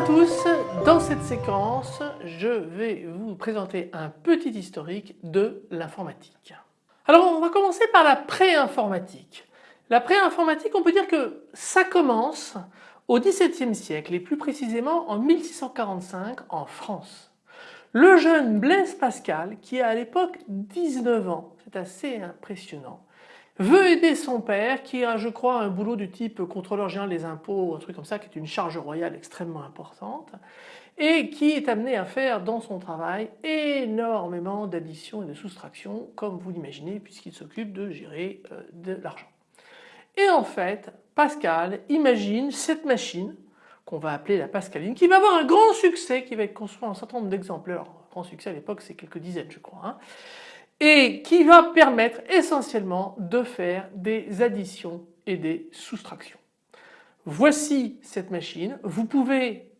À tous, dans cette séquence je vais vous présenter un petit historique de l'informatique. Alors on va commencer par la pré-informatique. La pré-informatique on peut dire que ça commence au XVIIe siècle et plus précisément en 1645 en France. Le jeune Blaise Pascal qui a à l'époque 19 ans, c'est assez impressionnant, veut aider son père qui a je crois un boulot du type contrôleur général des impôts, un truc comme ça qui est une charge royale extrêmement importante et qui est amené à faire dans son travail énormément d'additions et de soustractions comme vous l'imaginez puisqu'il s'occupe de gérer euh, de l'argent. Et en fait Pascal imagine cette machine qu'on va appeler la Pascaline qui va avoir un grand succès qui va être construit en un certain nombre d'exemplaires. Grand succès à l'époque c'est quelques dizaines je crois. Hein et qui va permettre essentiellement de faire des additions et des soustractions. Voici cette machine, vous pouvez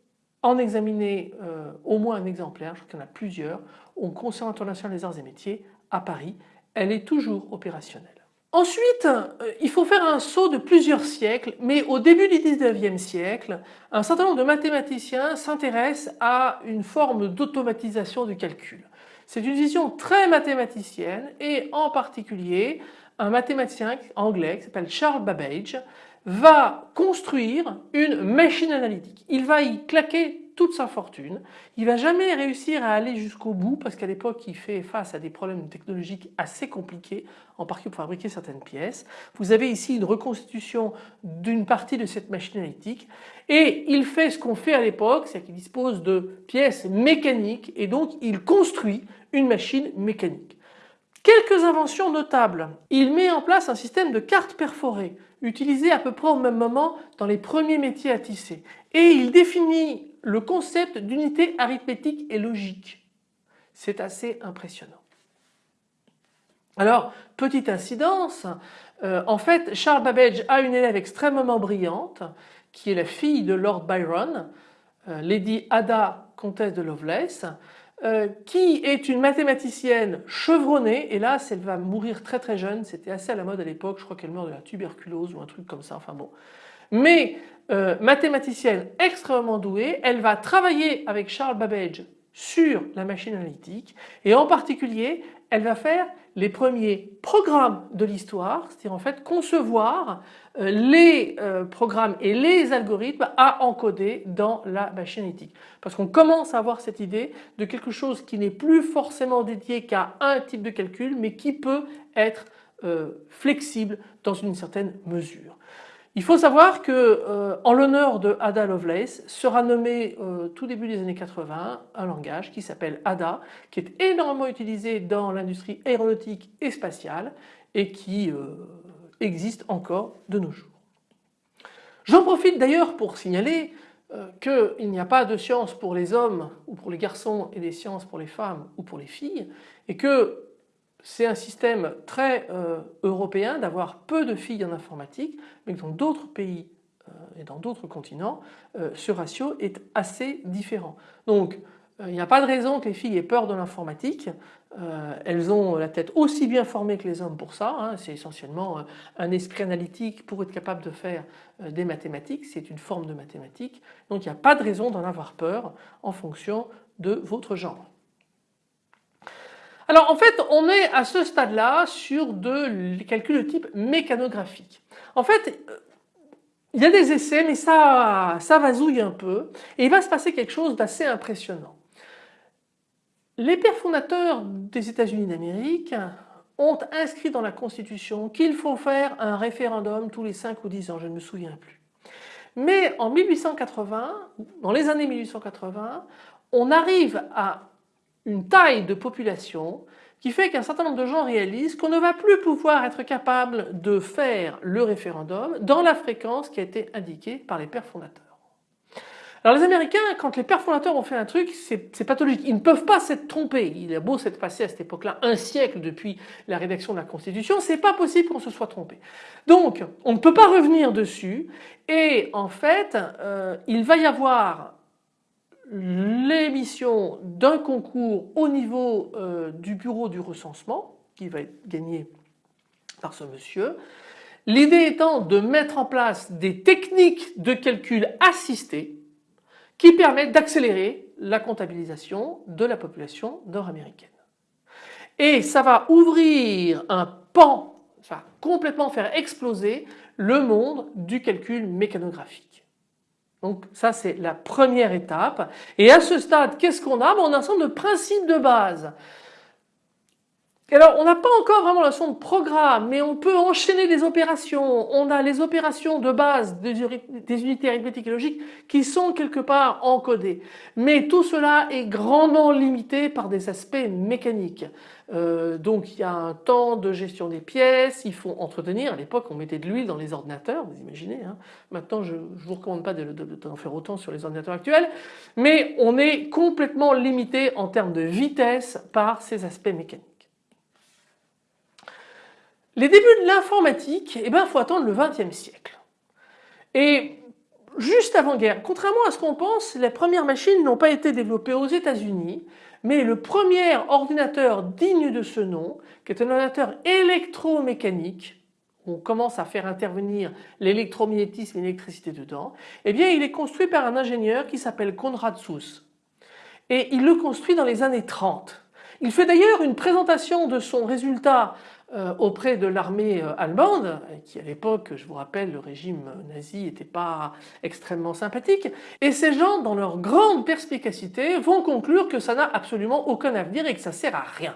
en examiner euh, au moins un exemplaire, je crois qu'il y en a plusieurs, au Conservatoire national des arts et métiers à Paris, elle est toujours opérationnelle. Ensuite, euh, il faut faire un saut de plusieurs siècles, mais au début du 19e siècle, un certain nombre de mathématiciens s'intéressent à une forme d'automatisation du calcul. C'est une vision très mathématicienne et en particulier un mathématicien anglais qui s'appelle Charles Babbage va construire une machine analytique. Il va y claquer toute sa fortune. Il va jamais réussir à aller jusqu'au bout parce qu'à l'époque il fait face à des problèmes technologiques assez compliqués en particulier pour fabriquer certaines pièces. Vous avez ici une reconstitution d'une partie de cette machine analytique et il fait ce qu'on fait à l'époque, c'est qu'il dispose de pièces mécaniques et donc il construit une machine mécanique. Quelques inventions notables. Il met en place un système de cartes perforées utilisé à peu près au même moment dans les premiers métiers à tisser et il définit le concept d'unité arithmétique et logique. C'est assez impressionnant. Alors, petite incidence, euh, en fait Charles Babbage a une élève extrêmement brillante qui est la fille de Lord Byron, euh, Lady Ada, comtesse de Lovelace, euh, qui est une mathématicienne chevronnée, hélas elle va mourir très très jeune, c'était assez à la mode à l'époque, je crois qu'elle meurt de la tuberculose ou un truc comme ça, enfin bon. Mais euh, mathématicienne extrêmement douée, elle va travailler avec Charles Babbage sur la machine analytique et en particulier elle va faire les premiers programmes de l'histoire, c'est-à-dire en fait concevoir euh, les euh, programmes et les algorithmes à encoder dans la machine analytique. Parce qu'on commence à avoir cette idée de quelque chose qui n'est plus forcément dédié qu'à un type de calcul mais qui peut être flexible dans une certaine mesure. Il faut savoir que euh, en l'honneur de Ada Lovelace sera nommé euh, tout début des années 80 un langage qui s'appelle Ada qui est énormément utilisé dans l'industrie aéronautique et spatiale et qui euh, existe encore de nos jours. J'en profite d'ailleurs pour signaler qu'il n'y a pas de sciences pour les hommes ou pour les garçons et des sciences pour les femmes ou pour les filles et que c'est un système très euh, européen d'avoir peu de filles en informatique, mais dans d'autres pays euh, et dans d'autres continents, euh, ce ratio est assez différent. Donc il n'y a pas de raison que les filles aient peur de l'informatique. elles ont la tête aussi bien formée que les hommes pour ça. Hein. c'est essentiellement un esprit analytique pour être capable de faire des mathématiques. C'est une forme de mathématiques. Donc il n'y a pas de raison d'en avoir peur en fonction de votre genre. Alors en fait on est à ce stade-là sur de calculs de type mécanographique. En fait euh, il y a des essais mais ça, ça vasouille un peu et il va se passer quelque chose d'assez impressionnant. Les pères fondateurs des États-Unis d'Amérique ont inscrit dans la Constitution qu'il faut faire un référendum tous les 5 ou 10 ans, je ne me souviens plus. Mais en 1880, dans les années 1880, on arrive à une taille de population qui fait qu'un certain nombre de gens réalisent qu'on ne va plus pouvoir être capable de faire le référendum dans la fréquence qui a été indiquée par les pères fondateurs. Alors les Américains, quand les pères fondateurs ont fait un truc, c'est pathologique. Ils ne peuvent pas s'être trompés. Il a beau s'être passé à cette époque-là un siècle depuis la rédaction de la Constitution, c'est pas possible qu'on se soit trompé. Donc on ne peut pas revenir dessus et en fait euh, il va y avoir l'émission d'un concours au niveau euh, du bureau du recensement qui va être gagné par ce monsieur. L'idée étant de mettre en place des techniques de calcul assistés qui permet d'accélérer la comptabilisation de la population nord-américaine. Et ça va ouvrir un pan, ça complètement faire exploser le monde du calcul mécanographique. Donc ça c'est la première étape. Et à ce stade, qu'est-ce qu'on a? Ben, On a un ensemble de principes de base alors on n'a pas encore vraiment la notion de programme mais on peut enchaîner les opérations. On a les opérations de base des, unités arithmétiques et logiques qui sont quelque part encodées. Mais tout cela est grandement limité par des aspects mécaniques. Euh, donc il y a un temps de gestion des pièces, il faut entretenir. À l'époque on mettait de l'huile dans les ordinateurs, vous imaginez. Hein. Maintenant je ne vous recommande pas d'en faire autant sur les ordinateurs actuels. Mais on est complètement limité en termes de vitesse par ces aspects mécaniques. Les débuts de l'informatique, eh ben, faut attendre le XXe siècle. Et juste avant-guerre, contrairement à ce qu'on pense, les premières machines n'ont pas été développées aux États-Unis, mais le premier ordinateur digne de ce nom, qui est un ordinateur électromécanique, on commence à faire intervenir l'électromagnétisme et l'électricité dedans, eh bien il est construit par un ingénieur qui s'appelle Konrad Suss. Et il le construit dans les années 30. Il fait d'ailleurs une présentation de son résultat auprès de l'armée euh, allemande, qui à l'époque, je vous rappelle, le régime nazi n'était pas extrêmement sympathique, et ces gens, dans leur grande perspicacité, vont conclure que ça n'a absolument aucun avenir et que ça sert à rien.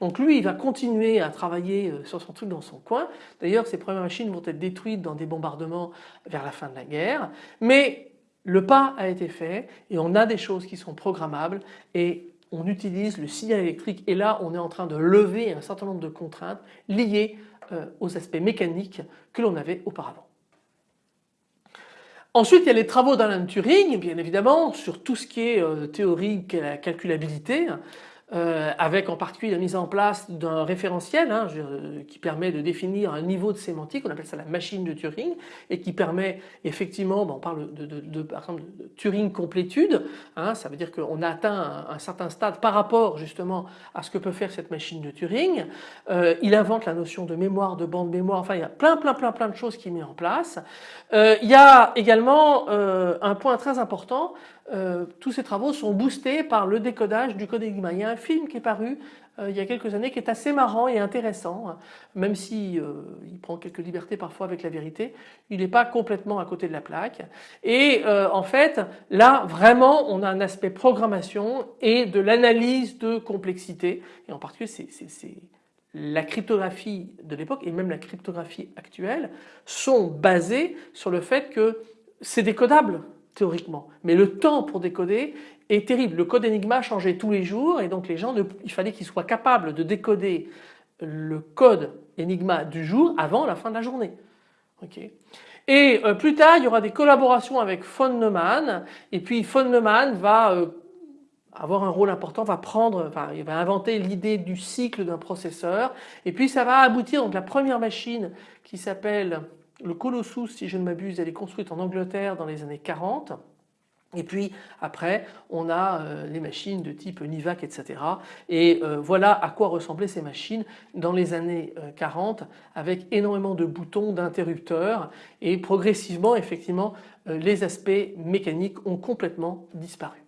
Donc lui, il va continuer à travailler euh, sur son truc dans son coin. D'ailleurs, ses premières machines vont être détruites dans des bombardements vers la fin de la guerre. Mais le pas a été fait et on a des choses qui sont programmables et on utilise le signal électrique et là on est en train de lever un certain nombre de contraintes liées euh, aux aspects mécaniques que l'on avait auparavant. Ensuite il y a les travaux d'Alan Turing bien évidemment sur tout ce qui est euh, théorie la calculabilité euh, avec en particulier la mise en place d'un référentiel hein, qui permet de définir un niveau de sémantique, on appelle ça la machine de Turing, et qui permet effectivement, on parle de, par exemple de Turing complétude, hein, ça veut dire qu'on a atteint un, certain stade par rapport justement à ce que peut faire cette machine de Turing. Euh, il invente la notion de mémoire, de bande mémoire, enfin il y a plein plein plein plein de choses qu'il met en place. Euh, il y a également un point très important, euh, tous ces travaux sont boostés par le décodage du code Enigma. Il y a un film qui est paru euh, il y a quelques années qui est assez marrant et intéressant, hein. même si euh, il prend quelques libertés parfois avec la vérité, il n'est pas complètement à côté de la plaque. Et en fait, là vraiment on a un aspect programmation et de l'analyse de complexité, et en particulier c'est la cryptographie de l'époque et même la cryptographie actuelle sont basées sur le fait que c'est décodable théoriquement. Mais le temps pour décoder est terrible. Le code Enigma changeait tous les jours et donc les gens, il fallait qu'ils soient capables de décoder le code Enigma du jour avant la fin de la journée. Et euh, plus tard, il y aura des collaborations avec von Neumann et puis von Neumann va euh, avoir un rôle important, va prendre, enfin, il va inventer l'idée du cycle d'un processeur et puis ça va aboutir donc la première machine qui s'appelle le Colossus, si je ne m'abuse, elle est construite en Angleterre dans les années 40. Et puis après on a euh, les machines de type Nivac etc. Et euh, voilà à quoi ressemblaient ces machines dans les années 40 euh, avec énormément de boutons, d'interrupteurs et progressivement effectivement les aspects mécaniques ont complètement disparu.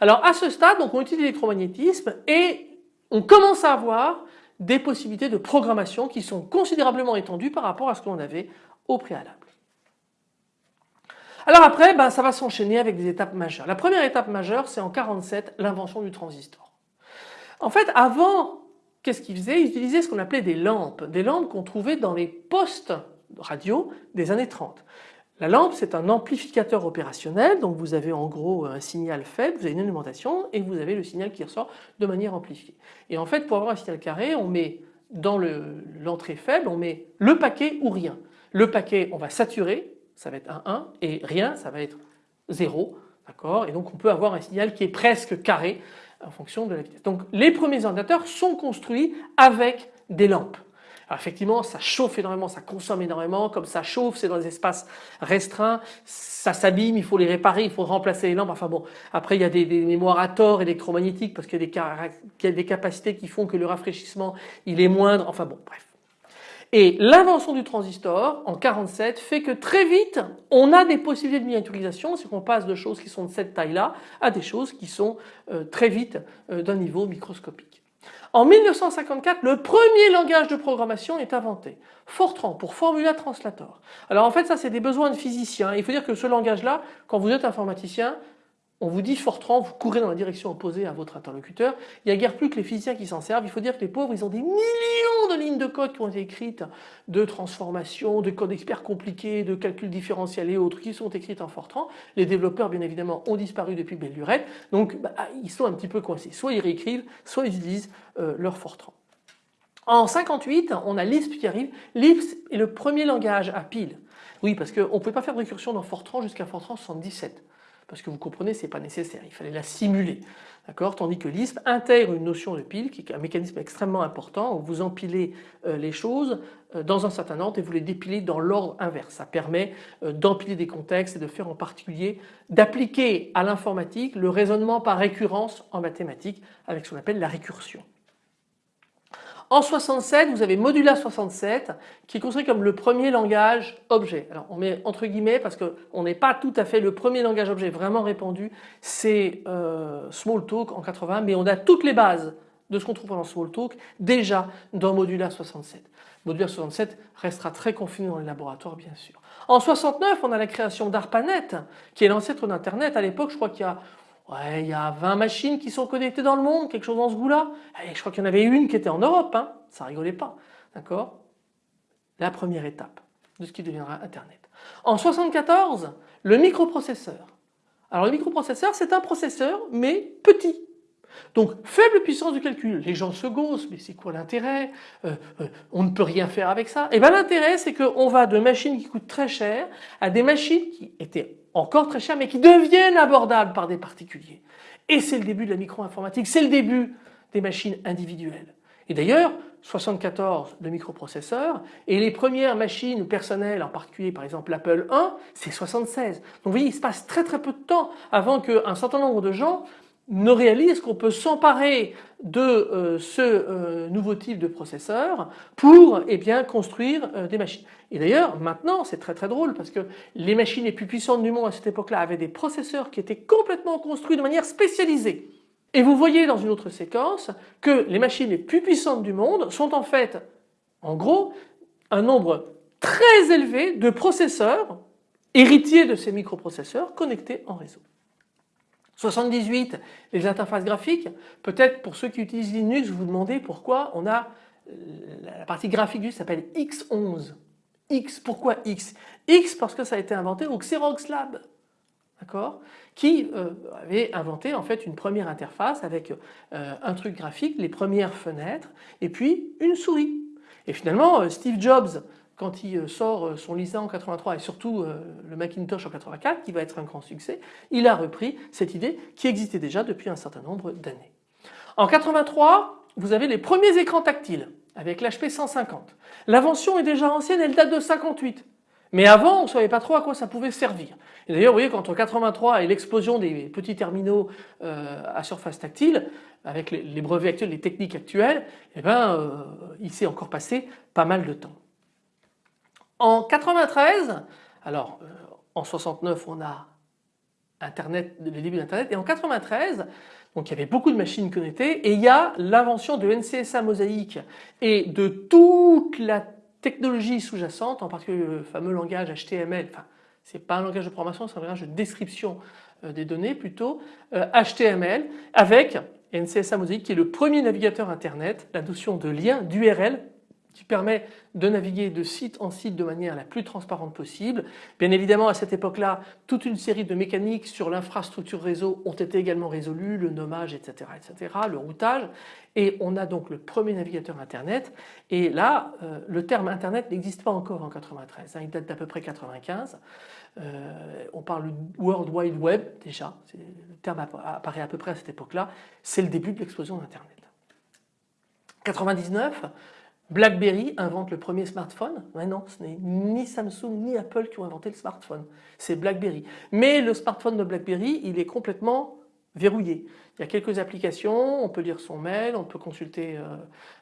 Alors à ce stade donc on utilise l'électromagnétisme et on commence à avoir des possibilités de programmation qui sont considérablement étendues par rapport à ce qu'on avait au préalable. Alors après, ben, ça va s'enchaîner avec des étapes majeures. La première étape majeure, c'est en 47, l'invention du transistor. En fait, avant, qu'est-ce qu'ils faisaient? Ils utilisaient ce qu'on appelait des lampes, des lampes qu'on trouvait dans les postes radio des années 30. La lampe c'est un amplificateur opérationnel donc vous avez en gros un signal faible, vous avez une alimentation et vous avez le signal qui ressort de manière amplifiée. Et en fait pour avoir un signal carré on met dans l'entrée faible on met le paquet ou rien. Le paquet on va saturer, ça va être un 1 et rien ça va être 0 d'accord? Et donc on peut avoir un signal qui est presque carré en fonction de la vitesse. Donc les premiers ordinateurs sont construits avec des lampes. Effectivement ça chauffe énormément, ça consomme énormément, comme ça chauffe c'est dans des espaces restreints, ça s'abîme, il faut les réparer, il faut remplacer les lampes, enfin bon après il y a des, mémoires à tort électromagnétiques parce qu'il y, a des capacités qui font que le rafraîchissement il est moindre, enfin bon bref. Et l'invention du transistor en 47 fait que très vite on a des possibilités de miniaturisation, c'est qu'on passe de choses qui sont de cette taille-là à des choses qui sont euh, très vite euh, d'un niveau microscopique. En 1954, le premier langage de programmation est inventé, Fortran pour Formula Translator. Alors en fait ça c'est des besoins de physiciens, il faut dire que ce langage-là, quand vous êtes informaticien, on vous dit Fortran, vous courez dans la direction opposée à votre interlocuteur. Il n'y a guère plus que les physiciens qui s'en servent. Il faut dire que les pauvres, ils ont des millions de lignes de code qui ont été écrites de transformation, de code experts compliqués, de calcul différentiel et autres qui sont écrites en Fortran. Les développeurs, bien évidemment, ont disparu depuis belle lurette. Donc, bah, ils sont un petit peu coincés. Soit ils réécrivent, soit ils utilisent euh, leur Fortran. En 58, on a Lisp qui arrive. Lisp est le premier langage à pile. Oui, parce qu'on ne pouvait pas faire de récursion dans Fortran jusqu'à Fortran 77 parce que vous comprenez c'est pas nécessaire, il fallait la simuler. Tandis que Lisp intègre une notion de pile qui est un mécanisme extrêmement important où vous empilez euh, les choses euh, dans un certain ordre et vous les dépilez dans l'ordre inverse. Ça permet euh, d'empiler des contextes et de faire en particulier d'appliquer à l'informatique le raisonnement par récurrence en mathématiques avec ce qu'on appelle la récursion. En 67, vous avez Modula 67 qui est construit comme le premier langage objet. Alors on met entre guillemets parce qu'on n'est pas tout à fait le premier langage objet vraiment répandu, c'est euh, Smalltalk en 80 mais on a toutes les bases de ce qu'on trouve dans Smalltalk déjà dans Modula 67. Modula 67 restera très confiné dans les laboratoires bien sûr. En 69 on a la création d'ARPANET qui est l'ancêtre d'Internet. À l'époque je crois qu'il y a Ouais, il y a 20 machines qui sont connectées dans le monde, quelque chose dans ce goût-là. je crois qu'il y en avait une qui était en Europe, hein. ça rigolait pas. D'accord? La première étape de ce qui deviendra Internet. En 74, le microprocesseur. Alors le microprocesseur, c'est un processeur, mais petit. Donc faible puissance de calcul. Les gens se gossent, mais c'est quoi l'intérêt? Euh, euh, On ne peut rien faire avec ça. Et eh bien l'intérêt, c'est qu'on va de machines qui coûtent très cher à des machines qui étaient encore très chers mais qui deviennent abordables par des particuliers. Et c'est le début de la micro-informatique, c'est le début des machines individuelles. Et d'ailleurs, 74 de microprocesseurs et les premières machines personnelles, en particulier par exemple l'Apple 1, c'est 76. Donc vous voyez, il se passe très très peu de temps avant qu'un certain nombre de gens ne réalise qu'on peut s'emparer de euh, ce euh, nouveau type de processeur pour eh construire euh, des machines. Et d'ailleurs maintenant c'est très très drôle parce que les machines les plus puissantes du monde à cette époque-là avaient des processeurs qui étaient complètement construits de manière spécialisée. Et vous voyez dans une autre séquence que les machines les plus puissantes du monde sont en fait en gros un nombre très élevé de processeurs héritiers de ces microprocesseurs connectés en réseau. 78, les interfaces graphiques. Peut-être pour ceux qui utilisent Linux, vous vous demandez pourquoi on a euh, la partie graphique du s'appelle X11. X, pourquoi X? X parce que ça a été inventé au Xerox Lab, d'accord? Qui euh, avait inventé en fait une première interface avec euh, un truc graphique, les premières fenêtres et puis une souris. Et finalement Steve Jobs quand il euh, sort euh, son Lisa en 83 et surtout euh, le Macintosh en 84 qui va être un grand succès, il a repris cette idée qui existait déjà depuis un certain nombre d'années. En 83, vous avez les premiers écrans tactiles avec l'HP 150. L'invention est déjà ancienne, elle date de 58. Mais avant, on ne savait pas trop à quoi ça pouvait servir. Et d'ailleurs, vous voyez, qu'entre 83 et l'explosion des petits terminaux à surface tactile, avec les, brevets actuels, les techniques actuelles, eh ben, il s'est encore passé pas mal de temps. En 93, alors euh, en 69 on a Internet, le début d'Internet et en 93 donc il y avait beaucoup de machines connectées et il y a l'invention de NCSA Mosaic et de toute la technologie sous-jacente, en particulier le fameux langage HTML, enfin c'est pas un langage de programmation, c'est un langage de description euh, des données plutôt, HTML euh, avec NCSA Mosaic qui est le premier navigateur internet, la notion de lien, d'URL qui permet de naviguer de site en site de manière la plus transparente possible. Bien évidemment à cette époque-là toute une série de mécaniques sur l'infrastructure réseau ont été également résolues, le nommage etc. etc. le routage et on a donc le premier navigateur internet et là euh, le terme internet n'existe pas encore en 93, hein. il date d'à peu près 95. Euh, on parle World Wide Web déjà, le terme apparaît à peu près à cette époque-là, c'est le début de l'explosion d'Internet. 99, BlackBerry invente le premier smartphone. Mais non, ce n'est ni Samsung ni Apple qui ont inventé le smartphone, c'est BlackBerry. Mais le smartphone de BlackBerry, il est complètement verrouillé. Il y a quelques applications, on peut lire son mail, on peut consulter euh,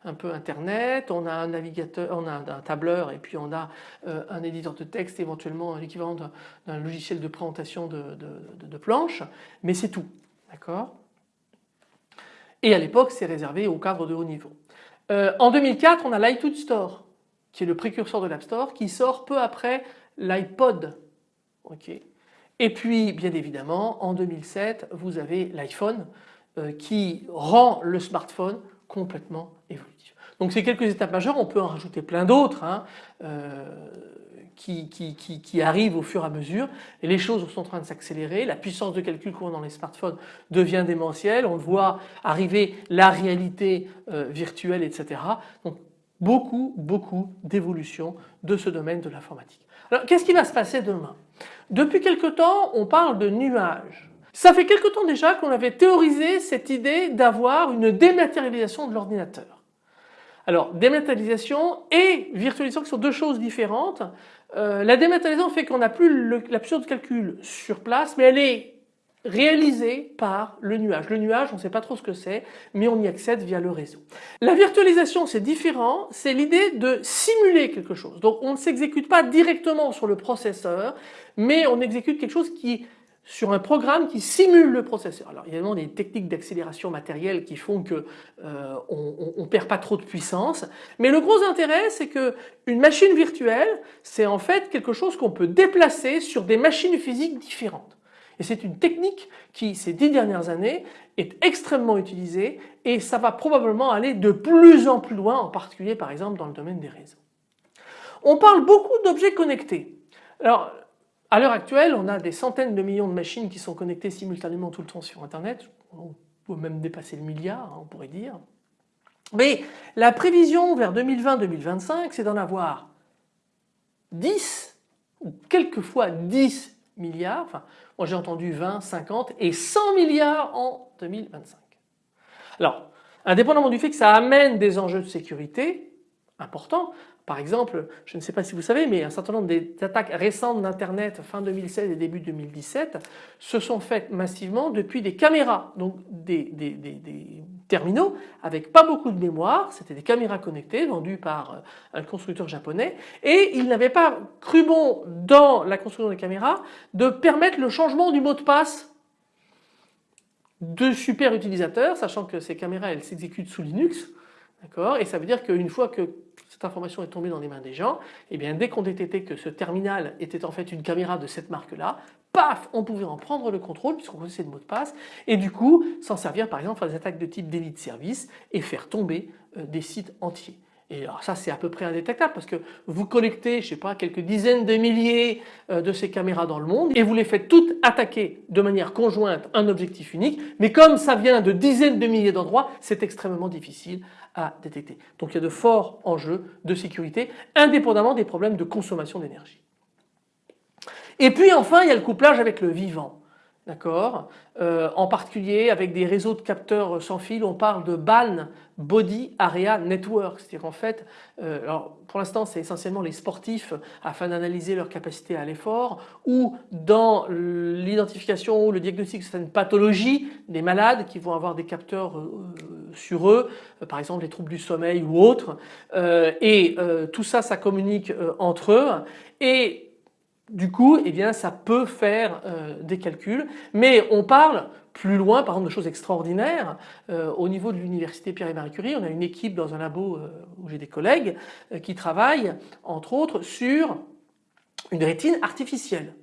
un peu internet, on a un navigateur, on a un tableur et puis on a euh, un éditeur de texte, éventuellement l'équivalent d'un logiciel de présentation de, planches, mais c'est tout. D'accord? Et à l'époque c'est réservé au cadre de haut niveau. Euh, en 2004 on a l'iTunes Store qui est le précurseur de l'App Store qui sort peu après l'iPod. Et puis bien évidemment en 2007 vous avez l'iPhone euh, qui rend le smartphone complètement évolutif. Donc c'est quelques étapes majeures, on peut en rajouter plein d'autres hein, euh, qui, qui, arrivent au fur et à mesure et les choses sont en train de s'accélérer, la puissance de calcul qu'on dans les smartphones devient démentielle, on voit arriver la réalité euh, virtuelle etc. Donc beaucoup beaucoup d'évolution de ce domaine de l'informatique. Alors qu'est-ce qui va se passer demain? Depuis quelque temps on parle de nuages. Ça fait quelque temps déjà qu'on avait théorisé cette idée d'avoir une dématérialisation de l'ordinateur. Alors dématérialisation et virtualisation sont deux choses différentes. Euh, la dématérialisation fait qu'on n'a plus la puissance de calcul sur place mais elle est réalisée par le nuage. Le nuage on ne sait pas trop ce que c'est mais on y accède via le réseau. La virtualisation c'est différent, c'est l'idée de simuler quelque chose. Donc on ne s'exécute pas directement sur le processeur mais on exécute quelque chose qui sur un programme qui simule le processeur. Alors évidemment des techniques d'accélération matérielle qui font que euh, on, ne perd pas trop de puissance, mais le gros intérêt c'est que une machine virtuelle c'est en fait quelque chose qu'on peut déplacer sur des machines physiques différentes. Et c'est une technique qui ces dix dernières années est extrêmement utilisée et ça va probablement aller de plus en plus loin en particulier par exemple dans le domaine des réseaux. On parle beaucoup d'objets connectés. Alors à l'heure actuelle, on a des centaines de millions de machines qui sont connectées simultanément tout le temps sur Internet. On peut même dépasser le milliard, hein, on pourrait dire. Mais la prévision vers 2020-2025, c'est d'en avoir 10 ou quelquefois 10 milliards, enfin moi j'ai entendu 20, 50 et 100 milliards en 2025. Alors, indépendamment du fait que ça amène des enjeux de sécurité importants, par exemple, je ne sais pas si vous savez, mais un certain nombre d'attaques récentes d'Internet fin 2016 et début 2017 se sont faites massivement depuis des caméras, donc des, terminaux avec pas beaucoup de mémoire, c'était des caméras connectées vendues par euh, un constructeur japonais. Et il n'avait pas cru bon dans la construction des caméras de permettre le changement du mot de passe de super utilisateurs, sachant que ces caméras elles s'exécutent sous Linux, d'accord, et ça veut dire qu'une fois que cette information est tombée dans les mains des gens, et eh bien dès qu'on détectait que ce terminal était en fait une caméra de cette marque-là, paf, on pouvait en prendre le contrôle puisqu'on connaissait le mot de passe et du coup s'en servir par exemple pour des attaques de type délit de service et faire tomber euh, des sites entiers. Et alors ça c'est à peu près indétectable parce que vous collectez je sais pas quelques dizaines de milliers euh, de ces caméras dans le monde et vous les faites toutes attaquer de manière conjointe un objectif unique mais comme ça vient de dizaines de milliers d'endroits c'est extrêmement difficile détecter. Donc il y a de forts enjeux de sécurité indépendamment des problèmes de consommation d'énergie. Et puis enfin il y a le couplage avec le vivant d'accord? Euh, En particulier avec des réseaux de capteurs sans fil, on parle de BAN, Body Area Network, c'est-à-dire en fait, euh, alors pour l'instant c'est essentiellement les sportifs afin d'analyser leur capacité à l'effort ou dans l'identification ou le diagnostic de certaines pathologies des malades qui vont avoir des capteurs euh, sur eux, par exemple les troubles du sommeil ou autres, et tout ça ça communique entre eux et du coup, eh bien, ça peut faire euh, des calculs, mais on parle plus loin, par exemple, de choses extraordinaires. Euh, au niveau de l'université Pierre et Marie Curie, on a une équipe dans un labo euh, où j'ai des collègues qui travaillent, entre autres, sur une rétine artificielle.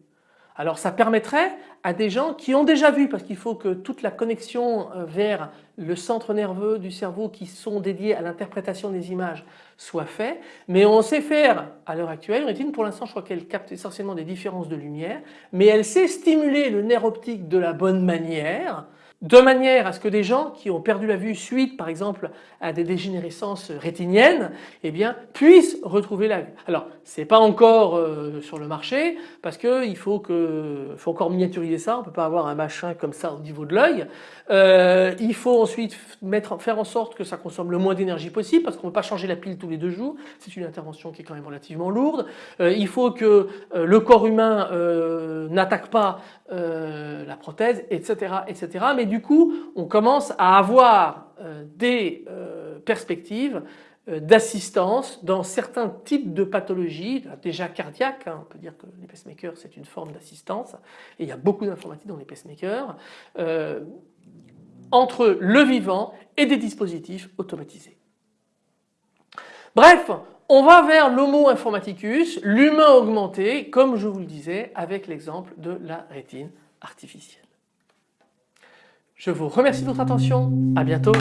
Alors ça permettrait à des gens qui ont déjà vu, parce qu'il faut que toute la connexion euh, vers le centre nerveux du cerveau qui sont dédiés à l'interprétation des images soit fait, mais on sait faire à l'heure actuelle, une rétine. Pour l'instant je crois qu'elle capte essentiellement des différences de lumière, mais elle sait stimuler le nerf optique de la bonne manière, de manière à ce que des gens qui ont perdu la vue suite par exemple à des dégénérescences rétiniennes eh bien, puissent retrouver la vue. Alors c'est pas encore euh, sur le marché parce qu'il faut, que, faut encore miniaturiser ça, on peut pas avoir un machin comme ça au niveau de l'œil. Euh, il faut ensuite mettre, faire en sorte que ça consomme le moins d'énergie possible parce qu'on ne peut pas changer la pile tous les deux jours, c'est une intervention qui est quand même relativement lourde. Euh, il faut que le corps humain n'attaque pas la prothèse, etc., etc. Mais du coup, on commence à avoir des perspectives d'assistance dans certains types de pathologies, déjà cardiaques, hein. on peut dire que les pacemakers c'est une forme d'assistance et il y a beaucoup d'informatique dans les pacemakers, entre le vivant et des dispositifs automatisés. Bref, on va vers l'homo informaticus, l'humain augmenté, comme je vous le disais avec l'exemple de la rétine artificielle. Je vous remercie de votre attention, à bientôt.